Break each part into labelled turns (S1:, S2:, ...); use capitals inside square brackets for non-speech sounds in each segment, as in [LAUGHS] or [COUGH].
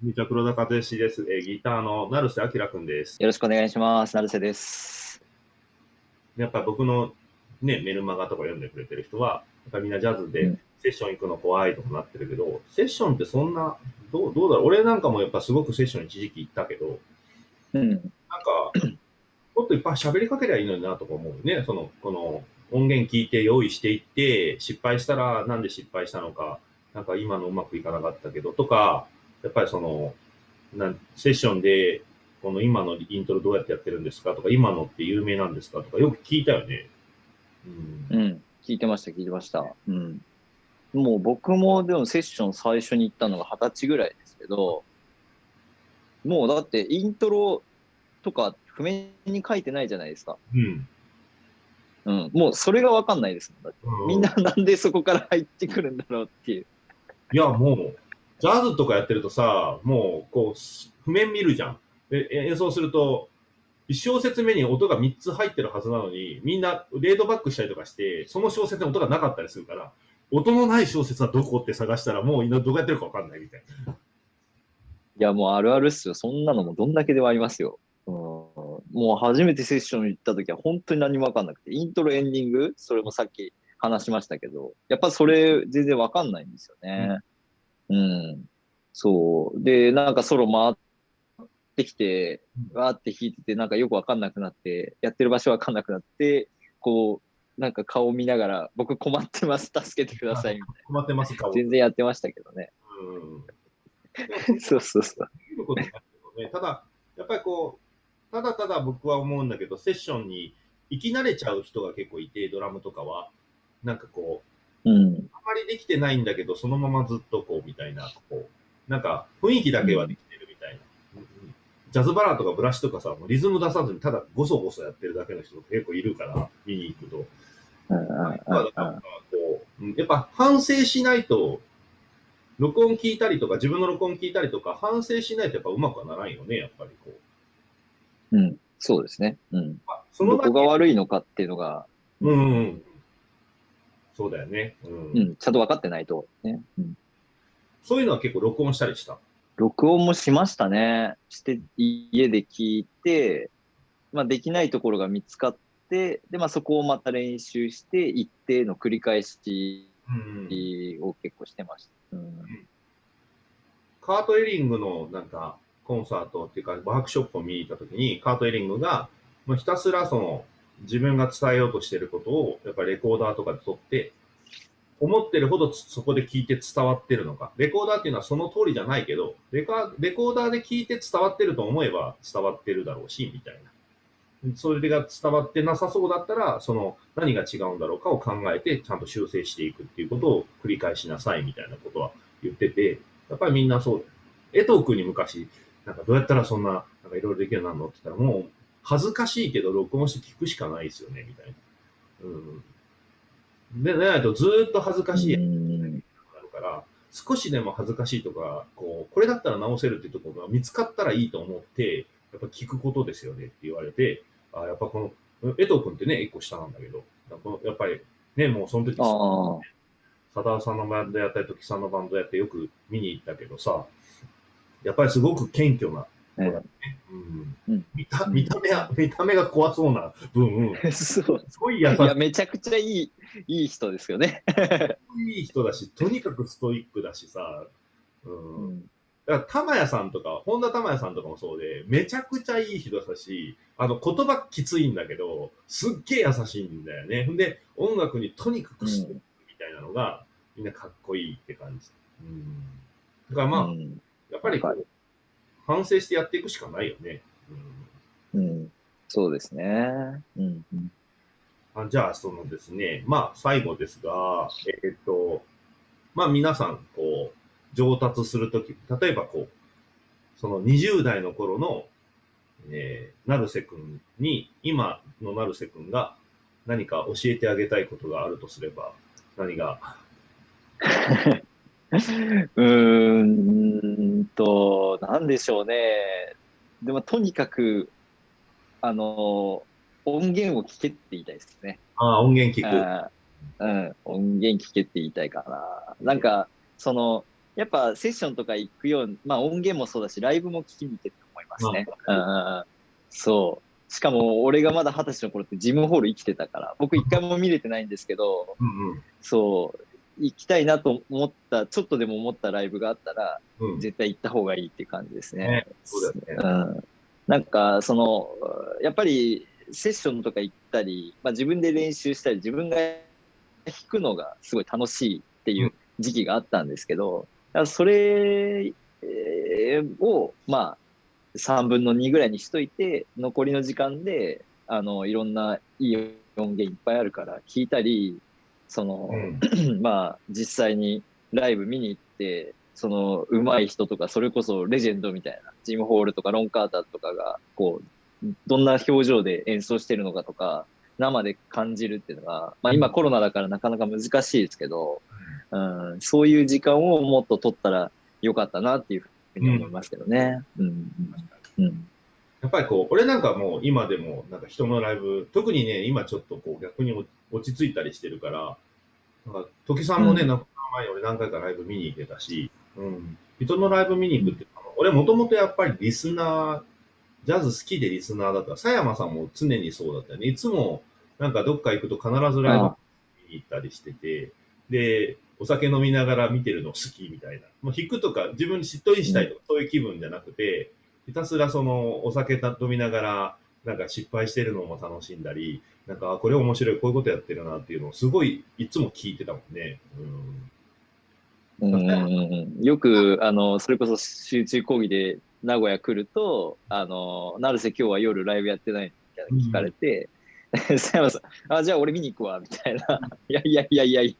S1: みちは黒田和義です。えーギターの成瀬明君です。
S2: よろしくお願いします。成瀬です。
S1: やっぱ僕のね、メルマガとか読んでくれてる人は、やっぱみんなジャズで
S2: うん
S1: セッション行くの怖いとかなってるけど、セッションってそんな、どうどうだろう？俺なんかもやっぱすごくセッション一時期行ったけど、
S2: うん。
S1: なんか、もっといっぱい喋りかけりゃいいのになとか思うね。その、この音源聞いて用意していって、失敗したらなんで失敗したのか、なんか今のうまくいかなかったけどとか、やっぱりその、なんセッションで、この今のイントロどうやってやってるんですかとか、今のって有名なんですかとか、よく聞いたよね。うん。
S2: うん。聞いてました、聞いてました。うん。もう僕もでもセッション最初に行ったのが二十歳ぐらいですけど、もうだってイントロとか譜面に書いてないじゃないですか。
S1: うん。
S2: うん。もうそれがわかんないですもん。だって
S1: う
S2: みんななんでそこから入ってくるんだろうっていう。
S1: いや、もう、ジャズとかやってるとさ、もう、こう、譜面見るじゃん。で、演奏すると、一小節目に音が3つ入ってるはずなのに、みんなレードバックしたりとかして、その小節に音がなかったりするから、音のない小節はどこって探したら、もうどうやってるかわかんないみたいな。
S2: いや、もうあるあるっすよ。そんなのもどんだけではありますよ。うん、もう初めてセッション行った時は本当に何もわかんなくて、イントロエンディング、それもさっき話しましたけど、やっぱそれ全然わかんないんですよね。うん。そう。で、なんかソロ回ってきて、わーって弾いてて、なんかよくわかんなくなって、やってる場所わかんなくなって、こう、なんか顔見ながら、僕困ってます、助けてください、みたい [LAUGHS]
S1: 困ってますか
S2: な。全然やってましたけどね。
S1: うん。
S2: そうそうそう。
S1: ただ、やっぱりこう、ただただ僕は思うんだけど、セッションに行き慣れちゃう人が結構いて、ドラムとかは、なんかこう、
S2: うん。
S1: あまりできてないんだけど、そのままずっとこう、みたいな、こう、なんか雰囲気だけはできてるみたいな。うんうんジャズバラーとかブラシとかさ、もうリズム出さずにただゴソゴソやってるだけの人結構いるから、見に行くと。やっぱ反省しないと、録音聞いたりとか、自分の録音聞いたりとか、反省しないとやっぱうまくはならんよね、やっぱりこう。
S2: うん、そうですね。うん。
S1: まあ、その
S2: どこが悪いのかっていうのが、
S1: うんうんうん。そうだよね。うん。
S2: うん、ちゃんと分かってないと、ね。うん。
S1: そういうのは結構録音したりした？
S2: 録音もしましたね。して、家で聞いて、まあ、できないところが見つかって、で、まあ、そこをまた練習して、一定の繰り返し
S1: うん。
S2: を結構してました。うん。
S1: カート・エリングのなんかコンサートっていうかワークショップを見に行った時にカート・エリングがもうひたすらその自分が伝えようとしてることをやっぱりレコーダーとかで撮って思ってるほどそこで聞いて伝わってるのかレコーダーっていうのはその通りじゃないけどレカレコーダーで聞いて伝わってると思えば伝わってるだろうしみたいなそれが伝わってなさそうだったらその何が違うんだろうかを考えてちゃんと修正していくっていうことを繰り返しなさいみたいなことは言っててやっぱりみんなそう。江藤君に昔、なんかどうやったらそんな、なんかいろいろできるようになるのって言ったら、もう恥ずかしいけど録音して聞くしかないですよね、みたいな。うん。で、ないとずーっと恥ずかしいやつになるから、少しでも恥ずかしいとか、こう、これだったら直せるっていうところが見つかったらいいと思って、やっぱ聞くことですよねって言われて、あやっぱこの、江藤君ってね、一個下なんだけど、このやっぱりね、もうその時。佐田さんのバンドやったり、時さんのバンドやってよく見に行ったけどさ、やっぱりすごく謙虚な子だね。うん
S2: うん
S1: 見た見た目は、見た目が怖そうな分、[LAUGHS]
S2: そう。
S1: すごい優し
S2: いや、めちゃくちゃいい、いい人ですよね。
S1: い人だし、とにかくストイックだしさ、う。
S2: うんん。
S1: だから、玉屋さんとか、本田玉屋さんとかもそうで、めちゃくちゃいい人だし、あの、言葉きついんだけど、すっげえ優しいんだよね。んで、音楽にとにかくストイックみたいなのが、みんなかっこいいって感じ。うん。だからまあ、
S2: うん
S1: やっぱりこ
S2: わ
S1: う反省してやっていくしかないよね。うん
S2: うん。そうですね。うん。うん
S1: あじゃあ、そのですね、まあ、最後ですが、えっ、と、まあ、皆さん、こう、上達するとき、例えばこう、その20代の頃の、えー、成瀬くんに、今の成瀬くんが何か教えてあげたいことがあるとすれば、何が、[LAUGHS] [LAUGHS]
S2: うーんと、なんでしょうね。でも、とにかく、あの、音源を聞けって言いたいですね。
S1: ああ、音源聞く。
S2: うん、音源聞けって言いたいかな。なんか、その、やっぱセッションとか行くようまあ音源もそうだし、ライブも聞きに行ってると思いますね。うん、そう。しかも、俺がまだ二十歳の頃ってジムホール生きてたから、僕一回も見れてないんですけど、
S1: うん
S2: そう、行きたいなと思った、ちょっとでも思ったライブがあったら、
S1: うん。うん。
S2: 絶対行った方がいいっていう感じですね。
S1: ねそうだよね。
S2: うん。なんか、その、やっぱりセッションとか行ったり、まあ自分で練習したり、自分が弾くのがすごい楽しいっていう時期があったんですけど、だからそれえーを、まあ、3分の2ぐらいにしといて、残りの時間で、あの、いろんないい音源いっぱいあるから聞いたり、その、
S1: うん。[CLEARS THROAT]
S2: まあ、実際にライブ見に行って、その、上手い人とか、それこそレジェンドみたいな、ジム・ホールとかロン・カーターとかが、こう、どんな表情で演奏してるのかとか、生で感じるっていうのが、まあ今コロナだからなかなか難しいですけど、うん、そういう時間をもっと取ったらよかったなっていうふうに思いますけどね。うん。うん。
S1: やっぱりこう、俺なんかもう今でもなんか人のライブ、特にね、今ちょっとこう逆に落ち着いたりしてるから、なんか時さんもね、
S2: うん
S1: なんか前に俺何回かライブ見に行けたし、うん。人のライブ見に行くって、俺もともとやっぱりリスナー、ジャズ好きでリスナーだった。佐山さんも常にそうだったよね。いつもなんかどっか行くと必ずライブ見に行ったりしてて、で、お酒飲みながら見てるの好きみたいな。もう弾くとか自分しっとりしたいとか、そういう気分じゃなくて、ひたすらそのお酒飲みながら、なんか失敗してるのも楽しんだり、なんか、あこれ面白い、こういうことやってるなっていうのをすごいいつも聞いてたもんね。うん。
S2: うんうんうん、よく、あの、それこそ集中講義で名古屋来ると、あの、成瀬今日は夜ライブやってないみたいな聞かれて、佐山さん、あ、じゃあ俺見に行くわ、みたいな。[LAUGHS] いやいやいやいやいや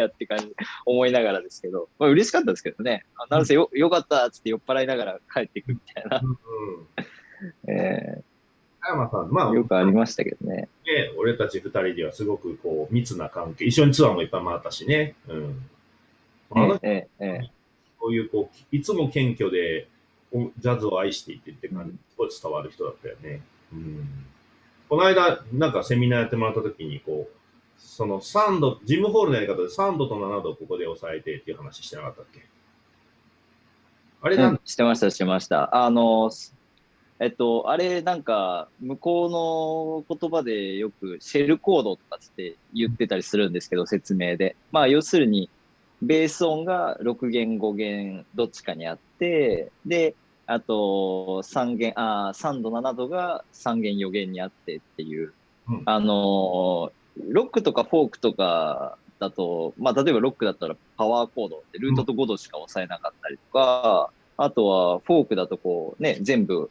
S2: って感じ、思いながらですけど、まあ嬉しかったですけどね。あ成瀬よよかったっつって酔っ払いながら帰っていくみたいな。
S1: うん。[LAUGHS]
S2: え
S1: 佐山さん、まあ、
S2: ーよくありましたけどね。
S1: ね、俺たち二人ではすごくこう密な関係、一緒にツアーもいっぱい回ったしね。うん。
S2: ええええ
S1: こういうこう、いつも謙虚で、おジャズを愛していてって感じ、すごい伝わる人だったよね。うん。この間、なんかセミナーやってもらった時に、こう、その3度、ジムホールのやり方で3度と7度をここで抑えてっていう話してなかったっけ？あれなん
S2: うん、してました、してました。あの、えっと、あれ、なんか、向こうの言葉でよく、シェルコードとかつって言ってたりするんですけど、説明で。まあ、要するに、ベース音が6弦、5弦、どっちかにあって、で、あと、3弦、あー3度、7度が3弦、4弦にあってっていう、
S1: うん
S2: あの、ロックとかフォークとかだと、まあ、例えばロックだったらパワーコードってルートと5度しか押さえなかったりとか、あとはフォークだとこうね、全部、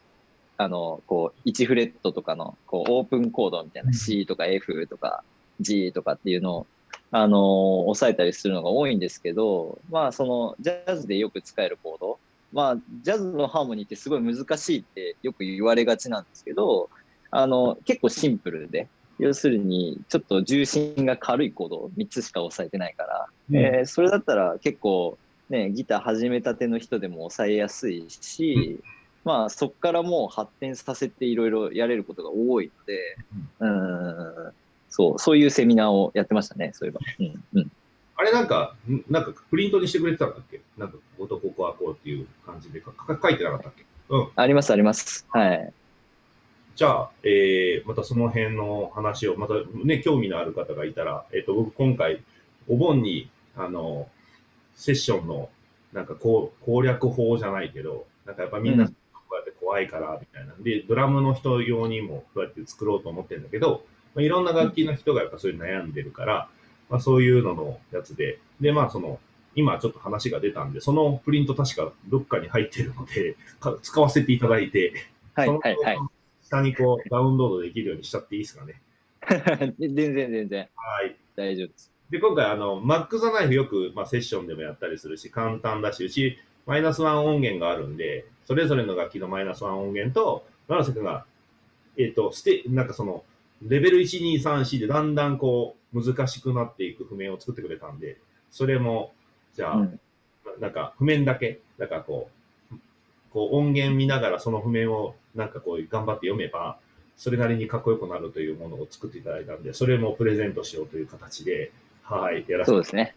S2: あの、こう、1フレットとかの、こう、オープンコードみたいな
S1: うん。
S2: C とか F とか G とかっていうのを、あの、押さえたりするのが多いんですけど、まあ、その、ジャズでよく使えるコード、まあ、ジャズのハーモニーってすごい難しいってよく言われがちなんですけど、あの、結構シンプルで、要するに、ちょっと重心が軽いコードを3つしか押さえてないから、
S1: うん
S2: えーそれだったら結構、ね、ギター始めたての人でも抑えやすいし、まあそこからもう発展させていろいろやれることが多いので、うん、そう、そういうセミナーをやってましたね、そういえば。うんうん、
S1: あれなんか、んなんかプリントにしてくれてたんだっけ？なんか、こことここはこうっていう感じでかか書いてなかったっけ？うん。
S2: あります、あります。はい。
S1: じゃあ、えー、またその辺の話を、またね、興味のある方がいたら、えっ、と、僕今回、お盆に、あの、セッションの、なんかこう攻略法じゃないけど、なんかやっぱみんな
S2: うん
S1: こうやって怖いから、みたいな。で、ドラムの人用にもこうやって作ろうと思ってるんだけど、まあ、いろんな楽器の人がやっぱそういう悩んでるから、まあそういうののやつで、で、まあその、今ちょっと話が出たんで、そのプリント確かどっかに入ってるので、か使わせていただいて、
S2: はい、はい、はい。
S1: 下にこうダウンロードできるようにしちゃっていいですかね。[LAUGHS]
S2: 全然、全然、
S1: はい。
S2: 大丈夫です。
S1: で、今回、あの、マック・ザ・ナイフよく、まあ、セッションでもやったりするし、簡単だし、うち、マイナスワン音源があるんで、それぞれの楽器のマイナスワン音源と、奈良瀬君が、えっ、と、ステ、なんかその、レベル1、2、3、4でだんだんこう、難しくなっていく譜面を作ってくれたんで、それも、じゃあ、
S2: うん
S1: なんか譜面だけ、だからこう、こう音源見ながらその譜面をなんかこう頑張って読めば、それなりにかっこよくなるというものを作っていただいたんで、それもプレゼントしようという形で、はい、やらせて
S2: そうですね。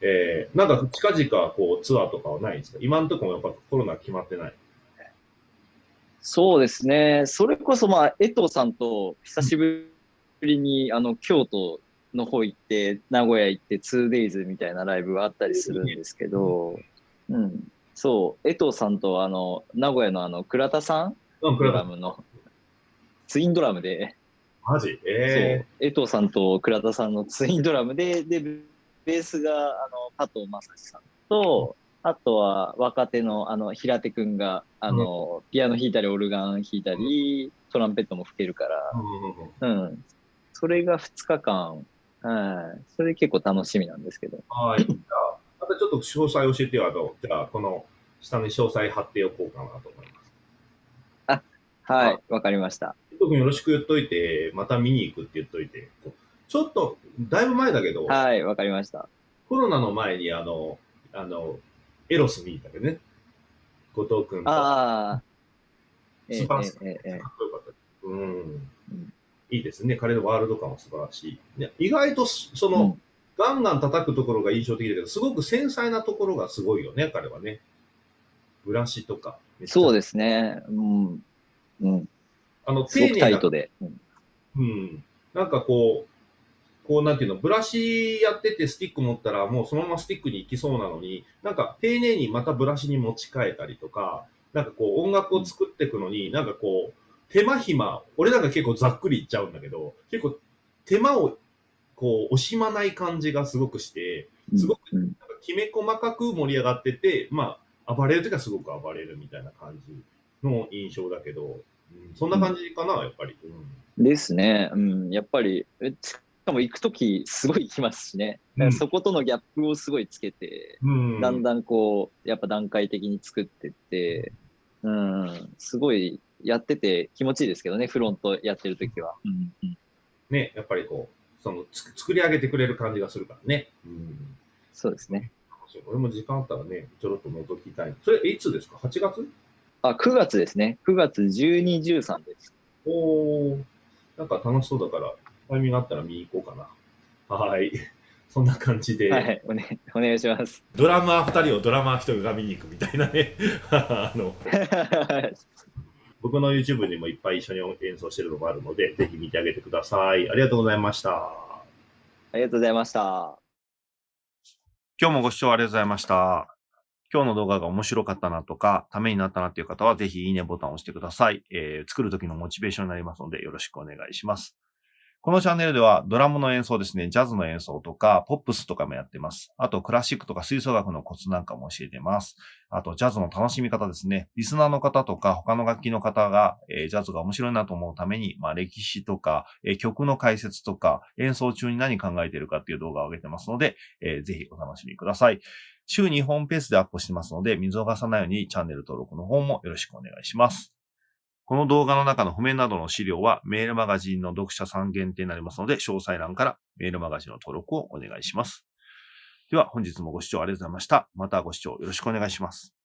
S1: ええー、なんか近々こうツアーとかはないんですか？今のところもやっぱコロナ決まってない。
S2: そうですね。それこそまあ、江藤さんと久しぶりに、あの、京都の方行って、名古屋行って 2days みたいなライブがあったりするんですけど、うん。そう、江藤さんとあの、名古屋のあの、倉田さん？
S1: うん、
S2: ドラムの、ツインドラムで、
S1: マジ？え
S2: そう、江藤さんと倉田さんのツインドラムで、で、ベースが、あの、加藤正史さんと、あとは若手の、あの、平手くんが、あの、ピアノ弾いたり、オルガン弾いたり、トランペットも吹けるから、
S1: ー、うんうんうん。
S2: うん。それが2日間、はい。それ結構楽しみなんですけど。
S1: はい。またちょっと詳細教えてよ。あの、じゃあ、この下に詳細貼っておこうかなと思います。
S2: はい。わかりました。
S1: 特によろしく言っといて、また見に行くって言っといて。ちょっと、だいぶ前だけど、
S2: はい。わかりました。
S1: コロナの前に、あの、あの、エロス見に行ったけどね。後藤くんと。か
S2: ああ。ええ
S1: 素晴らしい
S2: ええええ
S1: っこよかった。うん。
S2: うん
S1: いいですね。彼のワールド感は素晴らしい。ね、意外と、その、
S2: うん
S1: ガンガン叩くところが印象的だけど、すごく繊細なところがすごいよね、彼はね。ブラシとか。
S2: そう
S1: で
S2: ですね。うん。うん。
S1: あの、
S2: すごくタイ
S1: な
S2: トで。うん
S1: うん。なんかこう、こうなんていうの、ブラシやっててスティック持ったらもうそのままスティックに行きそうなのに、なんか丁寧にまたブラシに持ち替えたりとか、なんかこう音楽を作っていくのに、なんかこう、手間暇、俺なんか結構ざっくり言っちゃうんだけど、結構手間をこう惜しまない感じがすごくして、すごく
S2: うん
S1: なんかきめ細かく盛り上がってて、まあ、暴れるときはすごく暴れるみたいな感じの印象だけど、うん、そんな感じかな、やっぱり。うん
S2: ですね。うん。やっぱり、えしかも行くときすごい行きますしね。だからそことのギャップをすごいつけて、
S1: うん
S2: だんだんこう、やっぱ段階的に作ってって、うん、すごいやってて気持ちいいですけどね、フロントやってるときは。うんうん
S1: ね、やっぱりこう、そのつ作り上げてくれる感じがするからね。うん。
S2: そうですね。
S1: 俺も時間あったらね、ちょろっと覗きたい。それ、いつですか ?8 月？
S2: あ、9月ですね。9月12、13です。
S1: おー、なんか楽しそうだから、タイミングあったら見に行こうかな。はい。[LAUGHS] そんな感じで、
S2: はい、お,、ね、お願いします。
S1: ドラマー2人をドラマー1人が見に行くみたいなね。[LAUGHS] あの、[LAUGHS] 僕の YouTube にもいっぱい一緒に演奏してるのもあるので、ぜひ見てあげてください。ありがとうございました。
S2: ありがとうございました。
S1: 今日もご視聴ありがとうございました。今日の動画が面白かったなとか、ためになったなっていう方は、ぜひいいねボタンを押してください。えー作る時のモチベーションになりますので、よろしくお願いします。このチャンネルでは、ドラムの演奏ですね、ジャズの演奏とか、ポップスとかもやってます。あと、クラシックとか吹奏楽のコツなんかも教えてます。あと、ジャズの楽しみ方ですね。リスナーの方とか、他の楽器の方が、えージャズが面白いなと思うために、まあ、歴史とか、えー曲の解説とか、演奏中に何考えてるかっていう動画を上げてますので、えーぜひお楽しみください。週2本ペースでアップしてますので、見逃さないようにチャンネル登録の方もよろしくお願いします。この動画の中の譜面などの資料はメールマガジンの読者さん限定になりますので、詳細欄からメールマガジンの登録をお願いします。では本日もご視聴ありがとうございました。またご視聴よろしくお願いします。